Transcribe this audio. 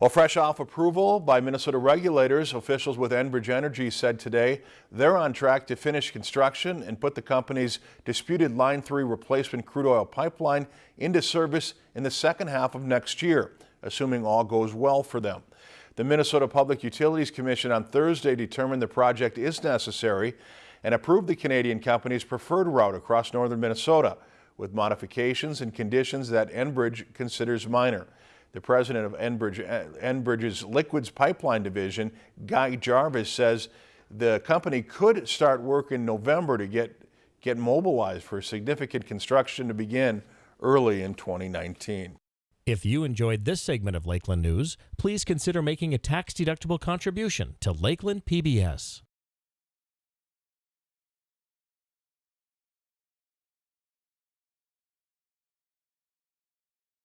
Well, fresh off approval by Minnesota regulators, officials with Enbridge Energy said today they're on track to finish construction and put the company's disputed Line 3 replacement crude oil pipeline into service in the second half of next year, assuming all goes well for them. The Minnesota Public Utilities Commission on Thursday determined the project is necessary and approved the Canadian company's preferred route across northern Minnesota with modifications and conditions that Enbridge considers minor. The president of Enbridge, Enbridge's Liquids Pipeline Division, Guy Jarvis, says the company could start work in November to get, get mobilized for significant construction to begin early in 2019. If you enjoyed this segment of Lakeland News, please consider making a tax-deductible contribution to Lakeland PBS.